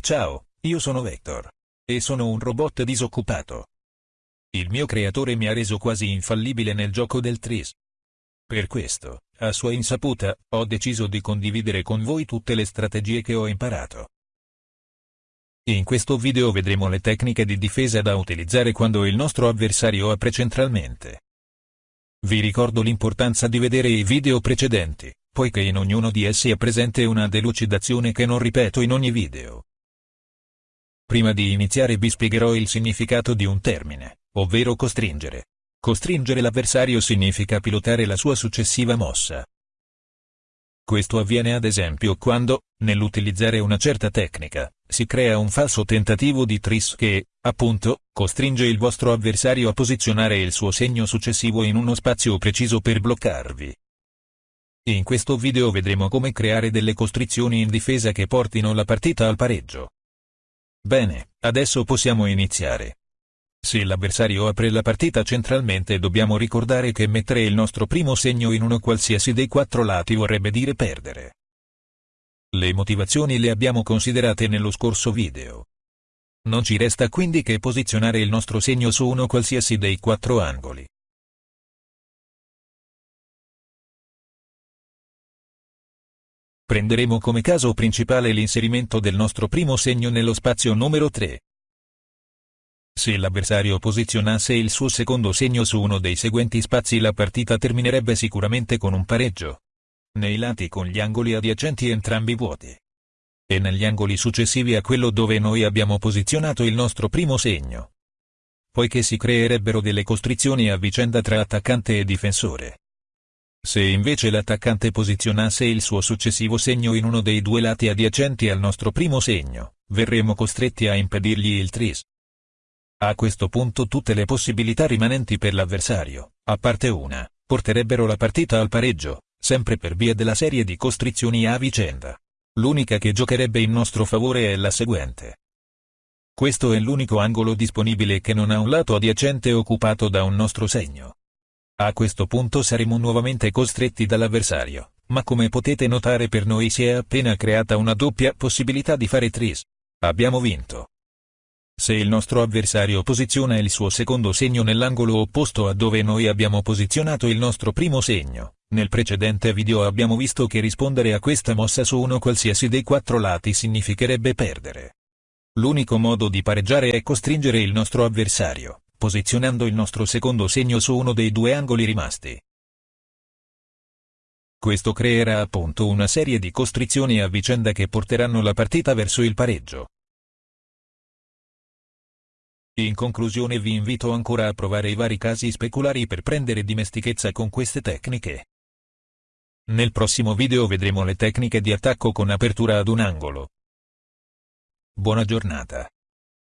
Ciao, io sono Vector. E sono un robot disoccupato. Il mio creatore mi ha reso quasi infallibile nel gioco del Tris. Per questo, a sua insaputa, ho deciso di condividere con voi tutte le strategie che ho imparato. In questo video vedremo le tecniche di difesa da utilizzare quando il nostro avversario apre centralmente. Vi ricordo l'importanza di vedere i video precedenti, poiché in ognuno di essi è presente una delucidazione che non ripeto in ogni video. Prima di iniziare vi spiegherò il significato di un termine, ovvero costringere. Costringere l'avversario significa pilotare la sua successiva mossa. Questo avviene ad esempio quando, nell'utilizzare una certa tecnica, si crea un falso tentativo di tris che, appunto, costringe il vostro avversario a posizionare il suo segno successivo in uno spazio preciso per bloccarvi. In questo video vedremo come creare delle costrizioni in difesa che portino la partita al pareggio. Bene, adesso possiamo iniziare. Se l'avversario apre la partita centralmente dobbiamo ricordare che mettere il nostro primo segno in uno qualsiasi dei quattro lati vorrebbe dire perdere. Le motivazioni le abbiamo considerate nello scorso video. Non ci resta quindi che posizionare il nostro segno su uno qualsiasi dei quattro angoli. Prenderemo come caso principale l'inserimento del nostro primo segno nello spazio numero 3. Se l'avversario posizionasse il suo secondo segno su uno dei seguenti spazi la partita terminerebbe sicuramente con un pareggio. Nei lati con gli angoli adiacenti entrambi vuoti. E negli angoli successivi a quello dove noi abbiamo posizionato il nostro primo segno. Poiché si creerebbero delle costrizioni a vicenda tra attaccante e difensore. Se invece l'attaccante posizionasse il suo successivo segno in uno dei due lati adiacenti al nostro primo segno, verremo costretti a impedirgli il tris. A questo punto tutte le possibilità rimanenti per l'avversario, a parte una, porterebbero la partita al pareggio, sempre per via della serie di costrizioni a vicenda. L'unica che giocherebbe in nostro favore è la seguente. Questo è l'unico angolo disponibile che non ha un lato adiacente occupato da un nostro segno. A questo punto saremo nuovamente costretti dall'avversario, ma come potete notare per noi si è appena creata una doppia possibilità di fare tris. Abbiamo vinto. Se il nostro avversario posiziona il suo secondo segno nell'angolo opposto a dove noi abbiamo posizionato il nostro primo segno, nel precedente video abbiamo visto che rispondere a questa mossa su uno qualsiasi dei quattro lati significherebbe perdere. L'unico modo di pareggiare è costringere il nostro avversario, posizionando il nostro secondo segno su uno dei due angoli rimasti. Questo creerà appunto una serie di costrizioni a vicenda che porteranno la partita verso il pareggio. In conclusione vi invito ancora a provare i vari casi speculari per prendere dimestichezza con queste tecniche. Nel prossimo video vedremo le tecniche di attacco con apertura ad un angolo. Buona giornata.